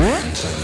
What?